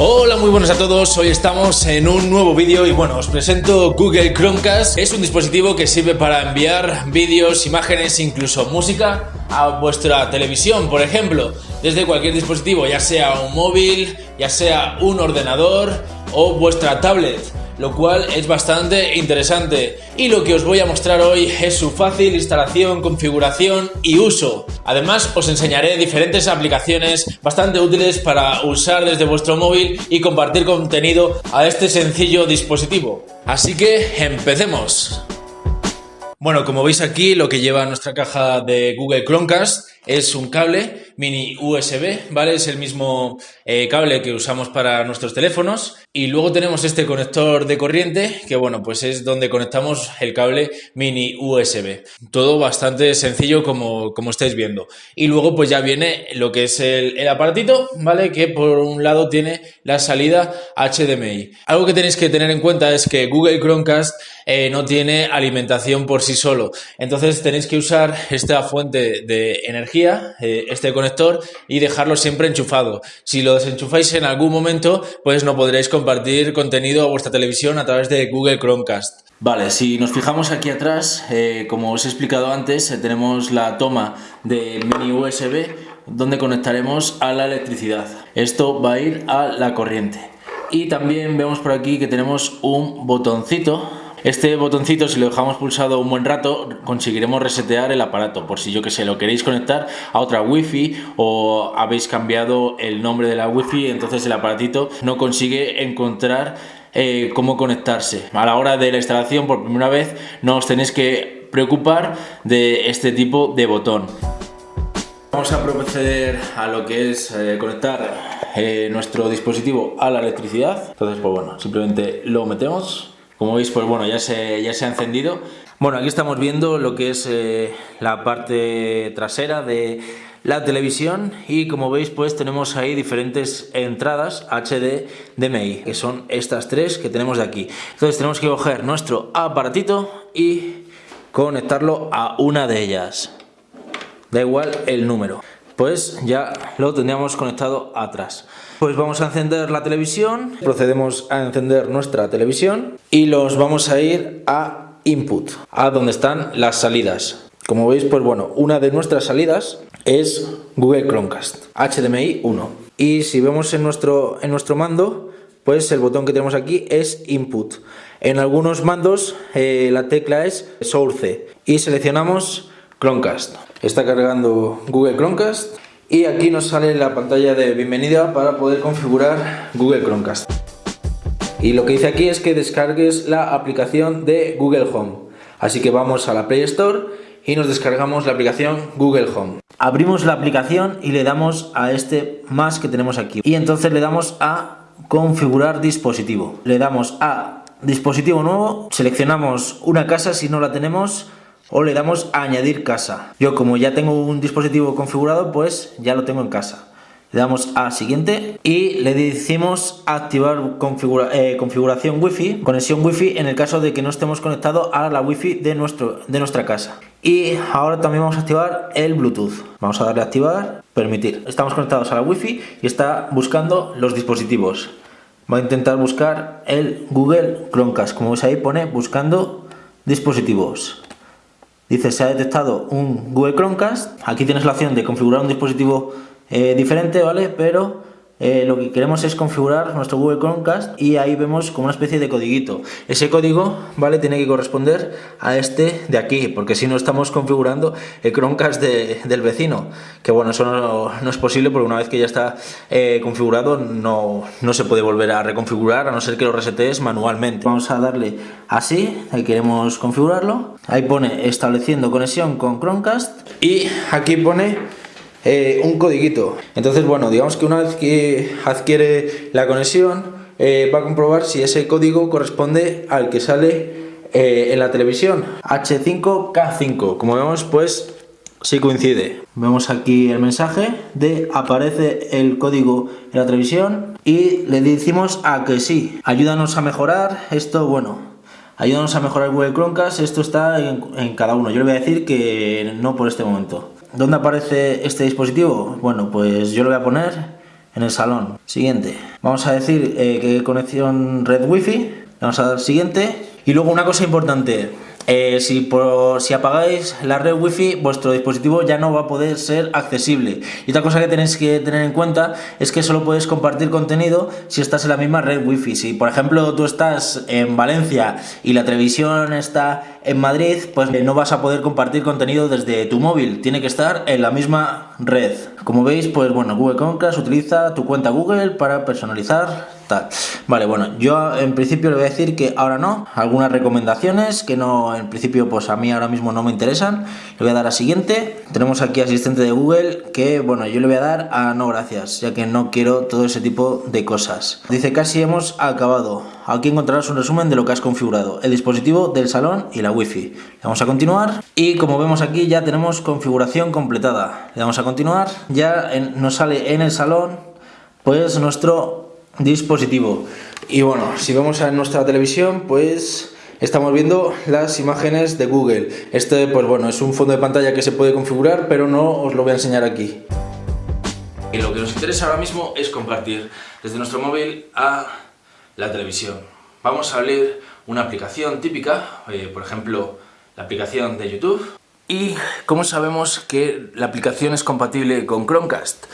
Hola, muy buenas a todos. Hoy estamos en un nuevo vídeo y bueno, os presento Google Chromecast. Es un dispositivo que sirve para enviar vídeos, imágenes, incluso música a vuestra televisión, por ejemplo, desde cualquier dispositivo, ya sea un móvil, ya sea un ordenador o vuestra tablet lo cual es bastante interesante. Y lo que os voy a mostrar hoy es su fácil instalación, configuración y uso. Además os enseñaré diferentes aplicaciones bastante útiles para usar desde vuestro móvil y compartir contenido a este sencillo dispositivo. Así que empecemos. Bueno, como veis aquí, lo que lleva nuestra caja de Google Chromecast es un cable mini USB, ¿vale? Es el mismo eh, cable que usamos para nuestros teléfonos. Y luego tenemos este conector de corriente, que bueno, pues es donde conectamos el cable mini USB. Todo bastante sencillo como, como estáis viendo. Y luego pues ya viene lo que es el, el aparatito, ¿vale? Que por un lado tiene la salida HDMI. Algo que tenéis que tener en cuenta es que Google Chromecast eh, no tiene alimentación por sí solo. Entonces tenéis que usar esta fuente de energía, eh, este conector, y dejarlo siempre enchufado. Si lo desenchufáis en algún momento, pues no podréis compartir contenido a vuestra televisión a través de Google Chromecast. Vale, si nos fijamos aquí atrás, eh, como os he explicado antes, tenemos la toma de mini USB donde conectaremos a la electricidad. Esto va a ir a la corriente. Y también vemos por aquí que tenemos un botoncito este botoncito, si lo dejamos pulsado un buen rato, conseguiremos resetear el aparato. Por si yo que sé, lo queréis conectar a otra wifi o habéis cambiado el nombre de la wifi, entonces el aparatito no consigue encontrar eh, cómo conectarse. A la hora de la instalación, por primera vez, no os tenéis que preocupar de este tipo de botón. Vamos a proceder a lo que es eh, conectar eh, nuestro dispositivo a la electricidad. Entonces, pues bueno, simplemente lo metemos como veis, pues bueno, ya se, ya se ha encendido. Bueno, aquí estamos viendo lo que es eh, la parte trasera de la televisión y como veis pues tenemos ahí diferentes entradas HDMI que son estas tres que tenemos de aquí. Entonces tenemos que coger nuestro aparatito y conectarlo a una de ellas. Da igual el número. Pues ya lo tendríamos conectado atrás. Pues vamos a encender la televisión, procedemos a encender nuestra televisión y los vamos a ir a input, a donde están las salidas. Como veis, pues bueno, una de nuestras salidas es Google Chromecast, HDMI 1. Y si vemos en nuestro, en nuestro mando, pues el botón que tenemos aquí es Input. En algunos mandos eh, la tecla es Source y seleccionamos Chromecast. Está cargando Google Chromecast y aquí nos sale la pantalla de bienvenida para poder configurar Google Chromecast. Y lo que dice aquí es que descargues la aplicación de Google Home. Así que vamos a la Play Store y nos descargamos la aplicación Google Home. Abrimos la aplicación y le damos a este más que tenemos aquí. Y entonces le damos a configurar dispositivo. Le damos a dispositivo nuevo, seleccionamos una casa si no la tenemos o le damos a añadir casa. Yo como ya tengo un dispositivo configurado, pues ya lo tengo en casa. Le damos a siguiente y le decimos activar eh, configuración wifi, conexión wifi en el caso de que no estemos conectados a la wifi de, nuestro, de nuestra casa. Y ahora también vamos a activar el bluetooth. Vamos a darle a activar, permitir. Estamos conectados a la wifi y está buscando los dispositivos. Va a intentar buscar el Google Chromecast. Como veis ahí pone buscando dispositivos. Dice, se ha detectado un Google Chromecast. Aquí tienes la opción de configurar un dispositivo eh, diferente, ¿vale? Pero eh, lo que queremos es configurar nuestro Google Chromecast y ahí vemos como una especie de codiguito. Ese código, ¿vale? Tiene que corresponder a este de aquí, porque si no estamos configurando el Chromecast del vecino. Que bueno, eso no, es posible porque una vez que ya está eh, configurado no, no, se puede volver a reconfigurar a no ser que lo resetees manualmente. Vamos a darle así, ahí queremos configurarlo. Ahí pone estableciendo conexión con Chromecast y aquí pone eh, un codiguito. Entonces, bueno, digamos que una vez que adquiere la conexión, eh, va a comprobar si ese código corresponde al que sale eh, en la televisión. H5K5. Como vemos, pues sí coincide. Vemos aquí el mensaje de aparece el código en la televisión y le decimos a que sí. Ayúdanos a mejorar esto, bueno, ayúdanos a mejorar Google Chromecast, esto está en, cada uno. Yo le voy a decir que no por este momento. ¿Dónde aparece este dispositivo? Bueno, pues yo lo voy a poner en el salón. Siguiente. Vamos a decir eh, que conexión red wifi. Vamos a dar siguiente. Y luego una cosa importante. Eh, si, por, si apagáis la red wifi, vuestro dispositivo ya no va a poder ser accesible. Y otra cosa que tenéis que tener en cuenta es que solo puedes compartir contenido si estás en la misma red wifi. Si por ejemplo tú estás en Valencia y la televisión está en Madrid, pues no vas a poder compartir contenido desde tu móvil. Tiene que estar en la misma red. Como veis, pues bueno, Google Chromecast utiliza tu cuenta Google para personalizar Vale, bueno, yo en principio le voy a decir que ahora no, algunas recomendaciones que no, en principio pues a mí ahora mismo no me interesan, le voy a dar a siguiente, tenemos aquí asistente de Google que bueno, yo le voy a dar a no gracias, ya que no quiero todo ese tipo de cosas. Dice casi hemos acabado, aquí encontrarás un resumen de lo que has configurado, el dispositivo del salón y la wifi. Le vamos a continuar. Y como vemos aquí ya tenemos configuración completada, le damos a continuar, ya nos sale en el salón pues nuestro dispositivo. Y bueno, si vamos a nuestra televisión, pues estamos viendo las imágenes de Google. Este, pues bueno, es un fondo de pantalla que se puede configurar, pero no os lo voy a enseñar aquí. Y lo que nos interesa ahora mismo es compartir desde nuestro móvil a la televisión. Vamos a abrir una aplicación típica, eh, por ejemplo, la aplicación de YouTube. ¿Y cómo sabemos que la aplicación es compatible con Chromecast?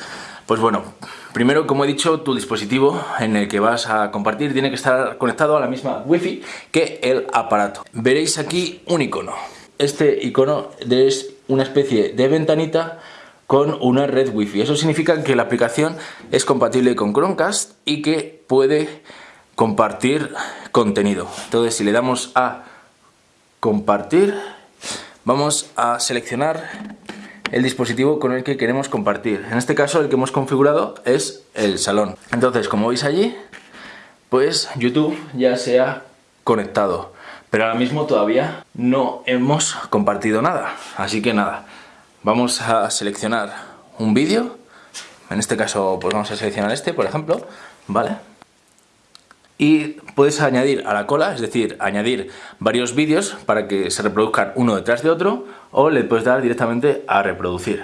Pues bueno, Primero, como he dicho, tu dispositivo en el que vas a compartir tiene que estar conectado a la misma Wi-Fi que el aparato. Veréis aquí un icono. Este icono es una especie de ventanita con una red Wi-Fi. Eso significa que la aplicación es compatible con Chromecast y que puede compartir contenido. Entonces, si le damos a compartir, vamos a seleccionar el dispositivo con el que queremos compartir. En este caso el que hemos configurado es el salón. Entonces, como veis allí, pues YouTube ya se ha conectado. Pero ahora mismo todavía no hemos compartido nada. Así que nada, vamos a seleccionar un vídeo. En este caso, pues vamos a seleccionar este, por ejemplo. Vale y puedes añadir a la cola, es decir, añadir varios vídeos para que se reproduzcan uno detrás de otro o le puedes dar directamente a reproducir.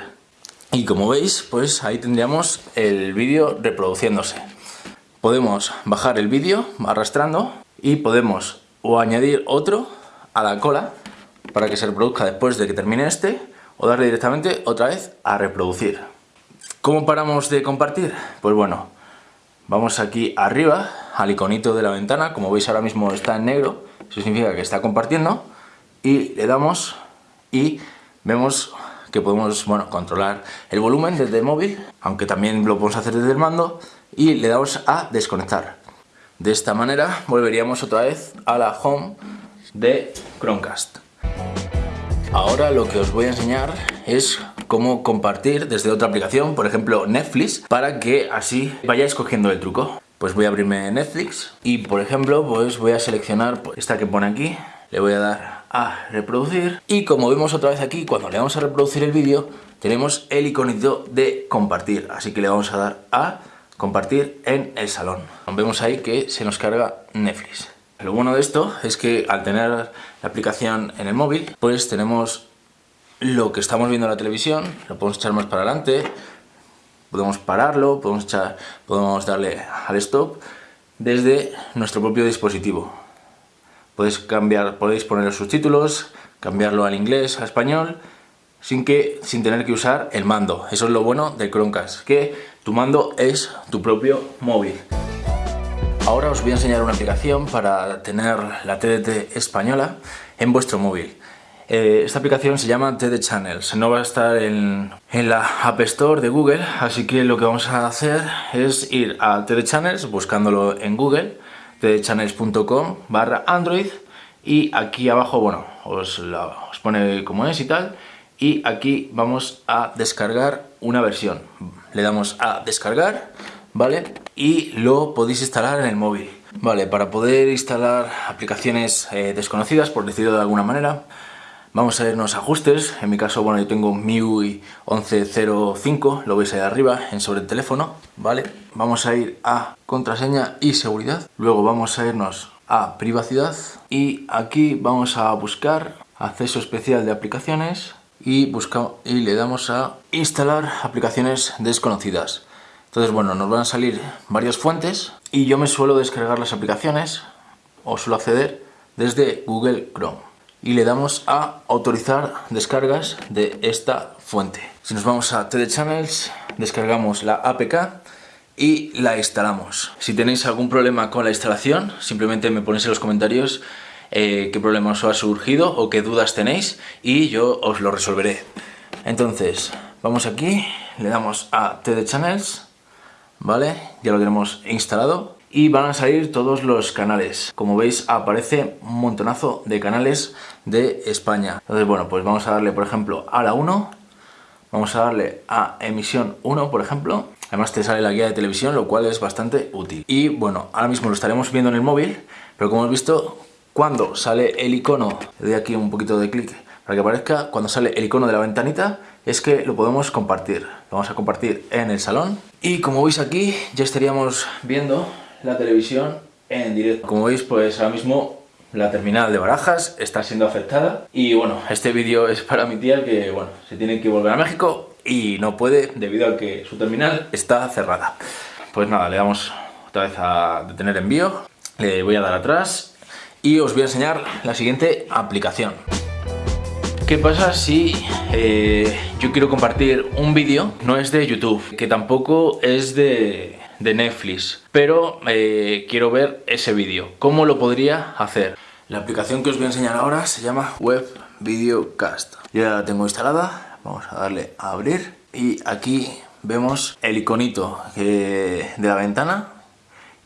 Y como veis, pues ahí tendríamos el vídeo reproduciéndose. Podemos bajar el vídeo arrastrando y podemos o añadir otro a la cola para que se reproduzca después de que termine este o darle directamente otra vez a reproducir. ¿Cómo paramos de compartir? Pues bueno, Vamos aquí arriba al iconito de la ventana, como veis ahora mismo está en negro, eso significa que está compartiendo, y le damos y vemos que podemos bueno, controlar el volumen desde el móvil, aunque también lo podemos hacer desde el mando, y le damos a desconectar. De esta manera volveríamos otra vez a la home de Chromecast. Ahora lo que os voy a enseñar es cómo compartir desde otra aplicación, por ejemplo Netflix, para que así vayáis cogiendo el truco. Pues voy a abrirme Netflix y por ejemplo pues voy a seleccionar pues, esta que pone aquí, le voy a dar a reproducir y como vemos otra vez aquí, cuando le damos a reproducir el vídeo, tenemos el iconito de compartir, así que le vamos a dar a compartir en el salón. Vemos ahí que se nos carga Netflix. Lo bueno de esto es que al tener la aplicación en el móvil, pues tenemos lo que estamos viendo en la televisión, lo podemos echar más para adelante, podemos pararlo, podemos, podemos darle al stop desde nuestro propio dispositivo. Podéis, cambiar, podéis poner los subtítulos, cambiarlo al inglés, a español, sin, que, sin tener que usar el mando. Eso es lo bueno del Chromecast, que tu mando es tu propio móvil. Ahora os voy a enseñar una aplicación para tener la TDT española en vuestro móvil. Eh, esta aplicación se llama TD Channels, no va a estar en, la App Store de Google, así que lo que vamos a hacer es ir a TD Channels buscándolo en Google, tdchannels.com barra Android y aquí abajo, bueno, os, os pone como es y tal, y aquí vamos a descargar una versión. Le damos a descargar, ¿vale? Y lo podéis instalar en el móvil. Vale, para poder instalar aplicaciones eh, desconocidas, por decirlo de alguna manera, Vamos a irnos a ajustes, en mi caso, bueno, yo tengo MIUI 1105, lo veis ahí arriba, en sobre el teléfono, ¿vale? Vamos a ir a contraseña y seguridad, luego vamos a irnos a privacidad. Y aquí vamos a buscar acceso especial de aplicaciones y, buscamos, y le damos a instalar aplicaciones desconocidas. Entonces, bueno, nos van a salir varias fuentes y yo me suelo descargar las aplicaciones o suelo acceder desde Google Chrome y le damos a autorizar descargas de esta fuente. Si nos vamos a TD Channels, descargamos la APK y la instalamos. Si tenéis algún problema con la instalación, simplemente me ponéis en los comentarios eh, qué problema os ha surgido o qué dudas tenéis y yo os lo resolveré. Entonces, vamos aquí, le damos a TD Channels, ¿vale? Ya lo tenemos instalado y van a salir todos los canales. Como veis aparece un montonazo de canales de España. Entonces bueno, pues vamos a darle por ejemplo a la 1, vamos a darle a emisión 1 por ejemplo. Además te sale la guía de televisión, lo cual es bastante útil. Y bueno, ahora mismo lo estaremos viendo en el móvil, pero como hemos visto, cuando sale el icono, le doy aquí un poquito de clic para que aparezca, cuando sale el icono de la ventanita, es que lo podemos compartir. Lo vamos a compartir en el salón. Y como veis aquí, ya estaríamos viendo la televisión en directo. Como veis, pues ahora mismo la terminal de Barajas está siendo afectada y bueno, este vídeo es para mi tía que bueno, se tiene que volver a México y no puede debido a que su terminal está cerrada. Pues nada, le damos otra vez a detener envío, le voy a dar atrás y os voy a enseñar la siguiente aplicación. ¿Qué pasa si eh, yo quiero compartir un vídeo? No es de YouTube, que tampoco es de de Netflix, pero eh, quiero ver ese vídeo. ¿Cómo lo podría hacer? La aplicación que os voy a enseñar ahora se llama Web Videocast. Ya la tengo instalada, vamos a darle a abrir y aquí vemos el iconito de la ventana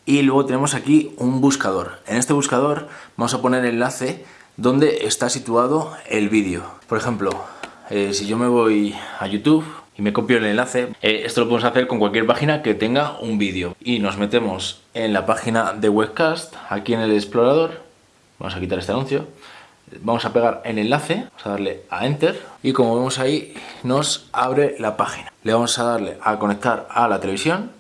y luego tenemos aquí un buscador. En este buscador vamos a poner el enlace donde está situado el vídeo. Por ejemplo, eh, si yo me voy a YouTube y me copio el enlace. Eh, esto lo podemos hacer con cualquier página que tenga un vídeo. Y nos metemos en la página de webcast, aquí en el explorador. Vamos a quitar este anuncio. Vamos a pegar el enlace, vamos a darle a Enter y como vemos ahí nos abre la página. Le vamos a darle a conectar a la televisión,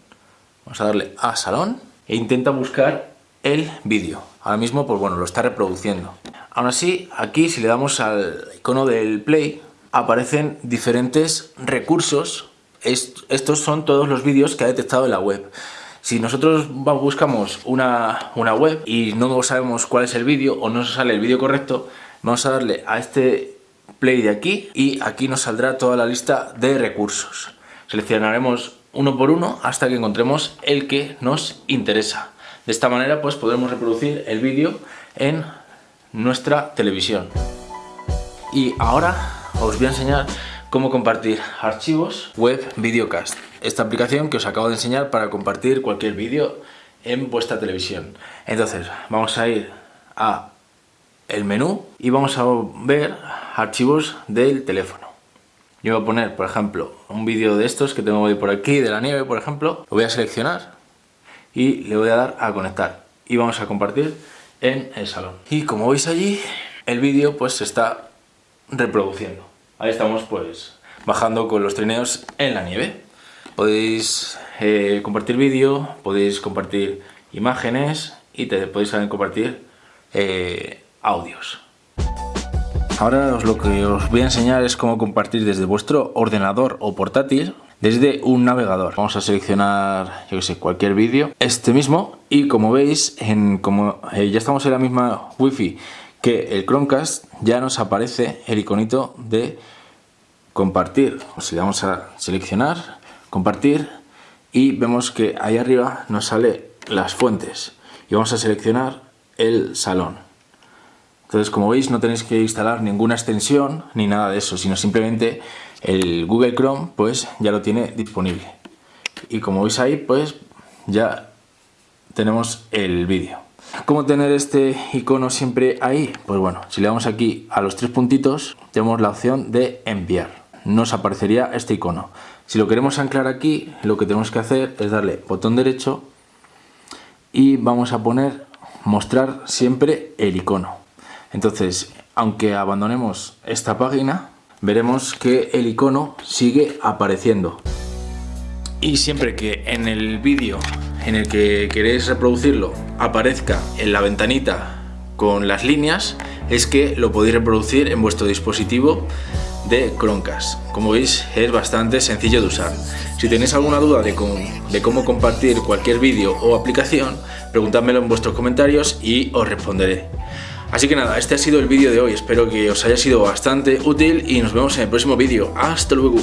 vamos a darle a salón e intenta buscar el vídeo. Ahora mismo pues bueno lo está reproduciendo. Aún así aquí si le damos al icono del play aparecen diferentes recursos. estos son todos los vídeos que ha detectado en la web. Si nosotros buscamos una, web y no sabemos cuál es el vídeo o no nos sale el vídeo correcto, vamos a darle a este play de aquí y aquí nos saldrá toda la lista de recursos. Seleccionaremos uno por uno hasta que encontremos el que nos interesa. De esta manera pues podremos reproducir el vídeo en nuestra televisión. Y ahora os voy a enseñar cómo compartir archivos web videocast. Esta aplicación que os acabo de enseñar para compartir cualquier vídeo en vuestra televisión. Entonces, vamos a ir a el menú y vamos a ver archivos del teléfono. Yo voy a poner, por ejemplo, un vídeo de estos que tengo por aquí, de la nieve, por ejemplo. Lo voy a seleccionar y le voy a dar a conectar. Y vamos a compartir en el salón. Y como veis allí, el vídeo pues está reproduciendo. Ahí estamos pues bajando con los trineos en la nieve. Podéis eh, compartir vídeo, podéis compartir imágenes y te podéis también compartir eh, audios. Ahora lo que os voy a enseñar es cómo compartir desde vuestro ordenador o portátil desde un navegador. Vamos a seleccionar, yo que sé, cualquier vídeo, este mismo, y como veis, en, como eh, ya estamos en la misma wifi que el Chromecast ya nos aparece el iconito de compartir. Si le damos a seleccionar, compartir y vemos que ahí arriba nos sale las fuentes y vamos a seleccionar el salón. Entonces como veis no tenéis que instalar ninguna extensión ni nada de eso, sino simplemente el Google Chrome pues ya lo tiene disponible. Y como veis ahí pues ya tenemos el vídeo. ¿Cómo tener este icono siempre ahí? Pues bueno, si le damos aquí a los tres puntitos, tenemos la opción de enviar. Nos aparecería este icono. Si lo queremos anclar aquí, lo que tenemos que hacer es darle botón derecho y vamos a poner mostrar siempre el icono. Entonces, aunque abandonemos esta página, veremos que el icono sigue apareciendo. Y siempre que en el vídeo en el que queréis reproducirlo aparezca en la ventanita con las líneas, es que lo podéis reproducir en vuestro dispositivo de Chromecast. Como veis es bastante sencillo de usar. Si tenéis alguna duda de cómo, compartir cualquier vídeo o aplicación, preguntádmelo en vuestros comentarios y os responderé. Así que nada, este ha sido el vídeo de hoy, espero que os haya sido bastante útil y nos vemos en el próximo vídeo. ¡Hasta luego!